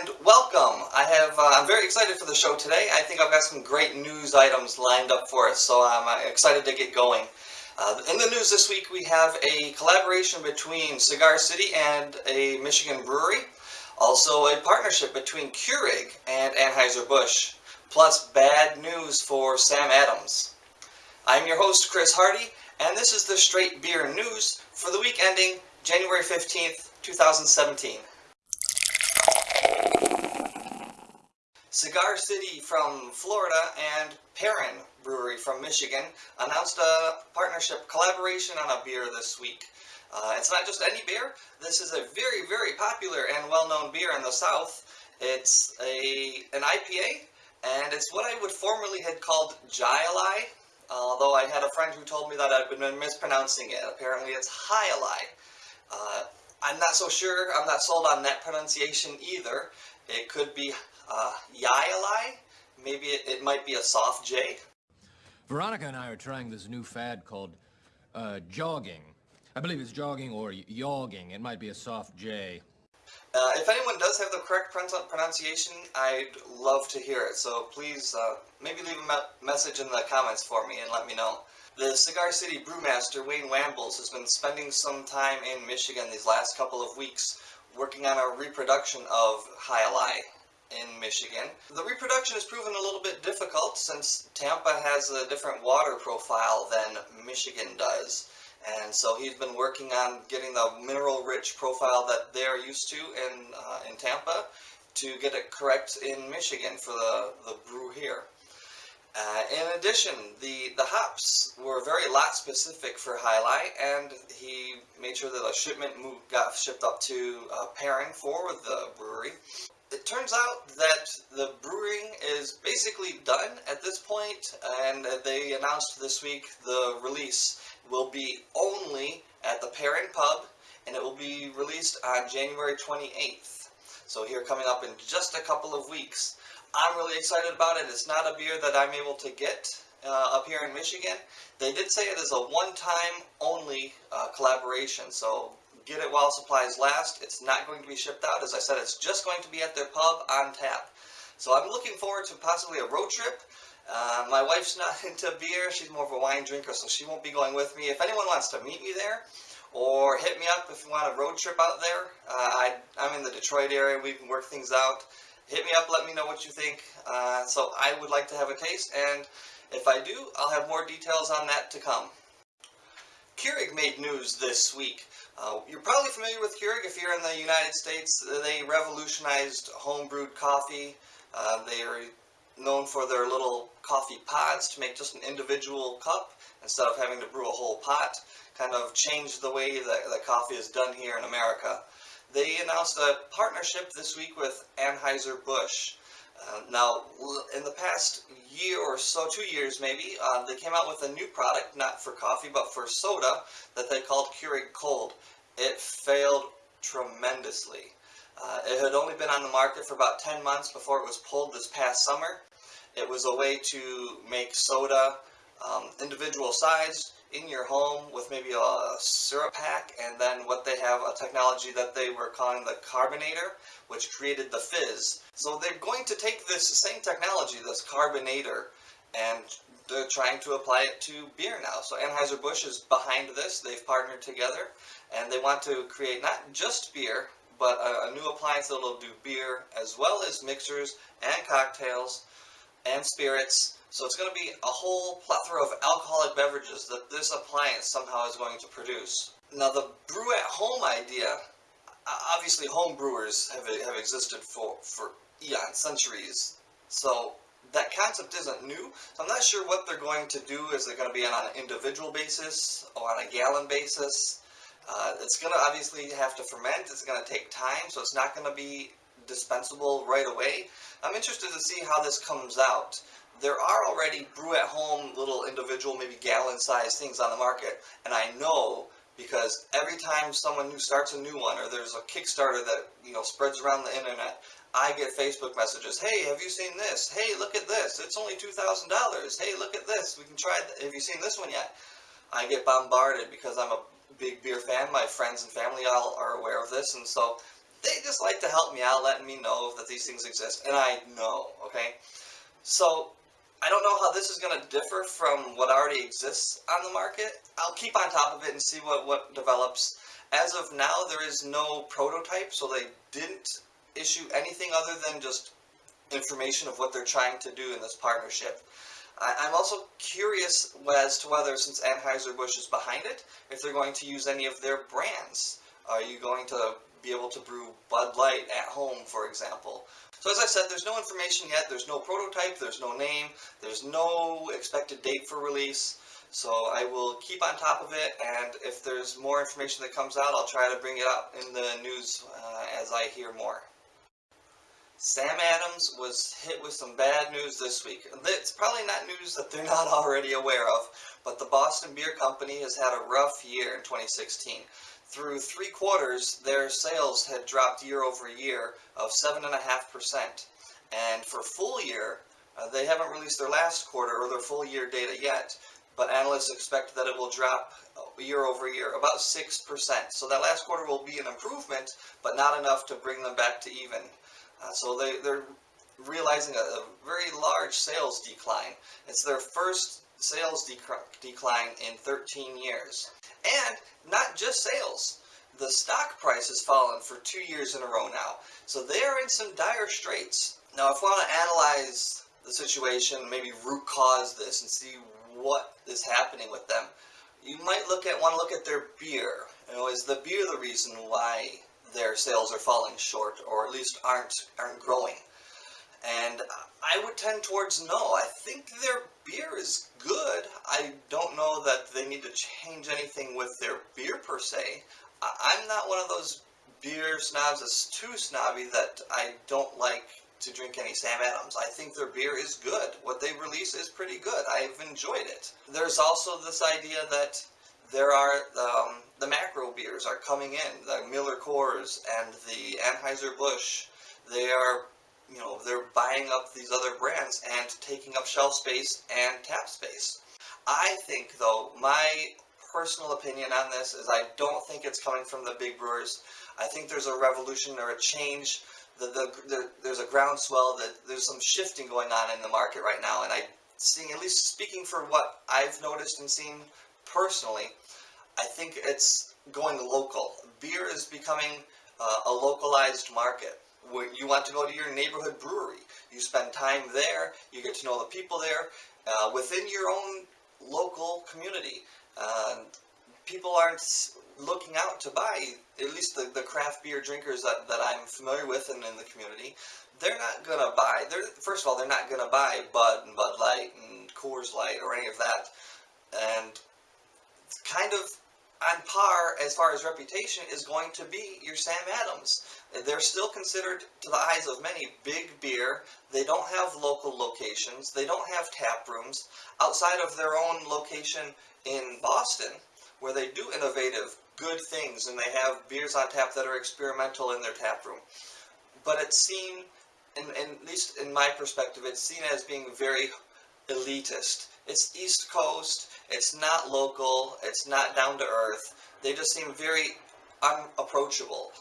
and welcome. I have, uh, I'm very excited for the show today. I think I've got some great news items lined up for us, so I'm uh, excited to get going. Uh, in the news this week, we have a collaboration between Cigar City and a Michigan brewery. Also, a partnership between Keurig and Anheuser-Busch. Plus, bad news for Sam Adams. I'm your host, Chris Hardy, and this is the Straight Beer News for the week ending January 15th, 2017. Cigar City from Florida and Perrin Brewery from Michigan announced a partnership collaboration on a beer this week. Uh, it's not just any beer. This is a very, very popular and well-known beer in the South. It's a an IPA, and it's what I would formerly had called Jai although I had a friend who told me that I'd been mispronouncing it. Apparently it's High uh, I'm not so sure, I'm not sold on that pronunciation either. It could be uh, Yai maybe it, it, might be a soft J. Veronica and I are trying this new fad called uh, jogging. I believe it's jogging or yogging. It might be a soft J. Uh, if anyone does have the correct pronunciation, I'd love to hear it. So please, uh, maybe leave a me message in the comments for me and let me know. The Cigar City brewmaster, Wayne Wambles, has been spending some time in Michigan these last couple of weeks working on a reproduction of Jai in Michigan. The reproduction has proven a little bit difficult since Tampa has a different water profile than Michigan does. And so he's been working on getting the mineral-rich profile that they're used to in, uh, in Tampa to get it correct in Michigan for the, the brew here. Uh, in addition, the, the hops were very lot specific for Alai, and he made sure that a shipment moved, got shipped up to uh, Perrin for the brewery. It turns out that the brewing is basically done at this point, and they announced this week the release will be only at the Perrin Pub, and it will be released on January 28th. So here coming up in just a couple of weeks. I'm really excited about it. It's not a beer that I'm able to get uh, up here in Michigan. They did say it is a one-time only uh, collaboration, so get it while supplies last. It's not going to be shipped out. As I said, it's just going to be at their pub on tap. So I'm looking forward to possibly a road trip uh, my wife's not into beer. She's more of a wine drinker, so she won't be going with me. If anyone wants to meet me there, or hit me up if you want a road trip out there, uh, I, I'm in the Detroit area. We can work things out. Hit me up. Let me know what you think. Uh, so I would like to have a taste, and if I do, I'll have more details on that to come. Keurig made news this week. Uh, you're probably familiar with Keurig if you're in the United States. They revolutionized homebrewed coffee. Uh, they are known for their little coffee pods to make just an individual cup instead of having to brew a whole pot. Kind of changed the way that, that coffee is done here in America. They announced a partnership this week with Anheuser-Busch. Uh, now, in the past year or so, two years maybe, uh, they came out with a new product, not for coffee, but for soda, that they called Keurig Cold. It failed tremendously. Uh, it had only been on the market for about 10 months before it was pulled this past summer. It was a way to make soda um, individual size in your home with maybe a syrup pack and then what they have a technology that they were calling the carbonator which created the fizz. So they're going to take this same technology, this carbonator, and they're trying to apply it to beer now. So Anheuser-Busch is behind this. They've partnered together and they want to create not just beer but a, a new appliance that will do beer as well as mixers and cocktails and spirits. So it's going to be a whole plethora of alcoholic beverages that this appliance somehow is going to produce. Now the brew at home idea, obviously home brewers have, have existed for, for eons, centuries. So that concept isn't new. I'm not sure what they're going to do. Is it going to be on an individual basis or on a gallon basis? Uh, it's going to obviously have to ferment. It's going to take time, so it's not going to be dispensable right away. I'm interested to see how this comes out. There are already brew-at-home little individual, maybe gallon-sized things on the market, and I know because every time someone new starts a new one or there's a Kickstarter that you know spreads around the internet, I get Facebook messages. Hey, have you seen this? Hey, look at this. It's only two thousand dollars. Hey, look at this. We can try. It. Have you seen this one yet? I get bombarded because I'm a big beer fan. My friends and family all are aware of this, and so they just like to help me out, letting me know that these things exist, and I know, okay? So, I don't know how this is going to differ from what already exists on the market. I'll keep on top of it and see what, what develops. As of now, there is no prototype, so they didn't issue anything other than just information of what they're trying to do in this partnership. I, I'm also curious as to whether, since Anheuser-Busch is behind it, if they're going to use any of their brands. Are you going to be able to brew Bud Light at home, for example? So as I said, there's no information yet, there's no prototype, there's no name, there's no expected date for release. So I will keep on top of it, and if there's more information that comes out, I'll try to bring it up in the news uh, as I hear more. Sam Adams was hit with some bad news this week. It's probably not news that they're not already aware of, but the Boston Beer Company has had a rough year in 2016. Through three quarters, their sales had dropped year over year of 7.5%. And for full year, uh, they haven't released their last quarter or their full year data yet, but analysts expect that it will drop uh, year over year about 6%. So that last quarter will be an improvement, but not enough to bring them back to even. Uh, so they, they're realizing a, a, very large sales decline. It's their first sales dec decline in 13 years. And not just sales. The stock price has fallen for two years in a row now. So they are in some dire straits. Now if we want to analyze the situation, maybe root cause this and see what is happening with them, you might look at want to look at their beer. You know, is the beer the reason why their sales are falling short or at least aren't aren't growing. And I would tend towards no. I think their beer is good. I don't know that they need to change anything with their beer per se. I'm not one of those beer snobs that's too snobby that I don't like to drink any Sam Adams. I think their beer is good. What they release is pretty good. I've enjoyed it. There's also this idea that there are um, the macro beers are coming in, the Miller Coors and the Anheuser-Busch. They are, you know, they're buying up these other brands and taking up shelf space and tap space. I think, though, my personal opinion on this is I don't think it's coming from the big brewers. I think there's a revolution or a change. The, the, the, there's a groundswell that there's some shifting going on in the market right now, and I seeing at least speaking for what I've noticed and seen personally, I think it's going local. Beer is becoming uh, a localized market. You want to go to your neighborhood brewery, you spend time there, you get to know the people there, uh, within your own local community. Uh, people aren't looking out to buy, at least the, the craft beer drinkers that, that I'm familiar with and in the community, they're not going to buy, they're, first of all, they're not going to buy Bud and Bud Light and Coors Light or any of that. And kind of on par as far as reputation is going to be your Sam Adams. They're still considered, to the eyes of many, big beer. They don't have local locations. They don't have tap rooms. Outside of their own location in Boston, where they do innovative, good things, and they have beers on tap that are experimental in their tap room. But it's seen, in, in, at least in my perspective, it's seen as being very elitist. It's East Coast, it's not local, it's not down to earth. They just seem very unapproachable.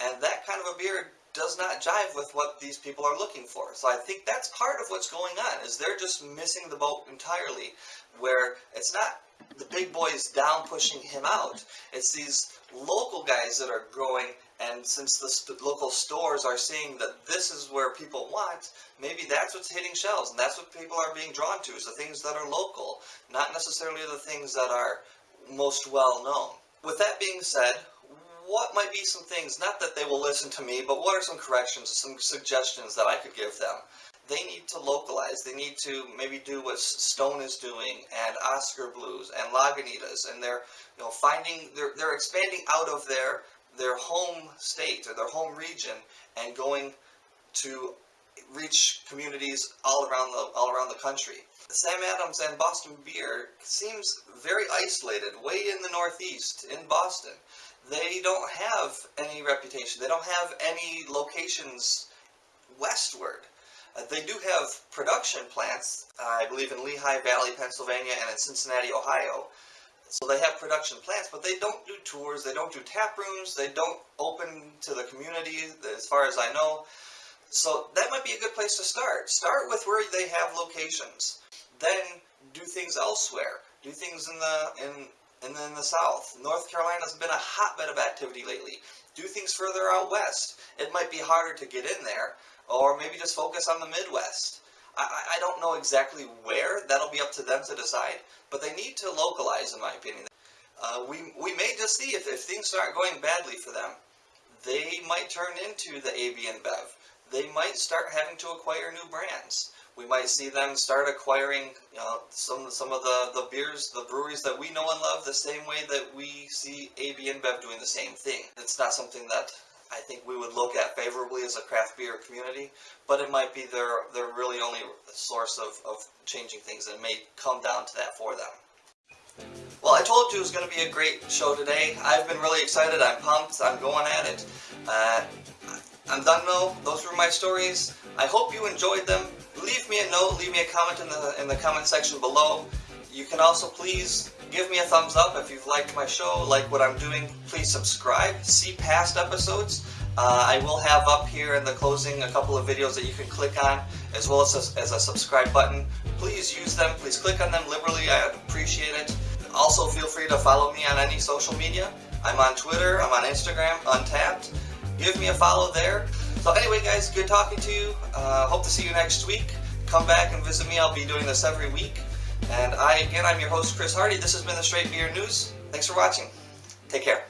And that kind of a beer does not jive with what these people are looking for. So I think that's part of what's going on, is they're just missing the boat entirely, where it's not the big boys down pushing him out. It's these local guys that are growing and since the local stores are seeing that this is where people want, maybe that's what's hitting shelves, and that's what people are being drawn to, is the things that are local, not necessarily the things that are most well known. With that being said, what might be some things, not that they will listen to me, but what are some corrections, some suggestions that I could give them? They need to localize. They need to maybe do what Stone is doing and Oskar Blues and Lagunitas and they're you know finding they're they're expanding out of their their home state or their home region and going to reach communities all around the all around the country. Sam Adams and Boston Beer seems very isolated, way in the northeast in Boston. They don't have any reputation. They don't have any locations westward. Uh, they do have production plants, uh, I believe in Lehigh Valley, Pennsylvania, and in Cincinnati, Ohio. So they have production plants, but they don't do tours, they don't do tap rooms, they don't open to the community as far as I know. So that might be a good place to start. Start with where they have locations. Then do things elsewhere. Do things in the in and then the south. North Carolina's been a hotbed of activity lately. Do things further out west. It might be harder to get in there, or maybe just focus on the Midwest. I, I don't know exactly where. That'll be up to them to decide. But they need to localize, in my opinion. Uh, we, we may just see if, if things start going badly for them, they might turn into the AB Bev. They might start having to acquire new brands. We might see them start acquiring you know, some some of the, the beers, the breweries that we know and love the same way that we see AB InBev doing the same thing. It's not something that I think we would look at favorably as a craft beer community, but it might be their, their really only source of, of changing things and may come down to that for them. Well, I told you it was going to be a great show today. I've been really excited. I'm pumped. I'm going at it. Uh, I'm done though. Those were my stories. I hope you enjoyed them. Leave me a note. Leave me a comment in the in the comment section below. You can also please give me a thumbs up if you've liked my show, like what I'm doing. Please subscribe. See past episodes. Uh, I will have up here in the closing a couple of videos that you can click on, as well as a, as a subscribe button. Please use them. Please click on them liberally. I appreciate it. Also, feel free to follow me on any social media. I'm on Twitter. I'm on Instagram. Untappd give me a follow there. So anyway, guys, good talking to you. Uh, hope to see you next week. Come back and visit me. I'll be doing this every week. And I, again, I'm your host, Chris Hardy. This has been the Straight Beer News. Thanks for watching. Take care.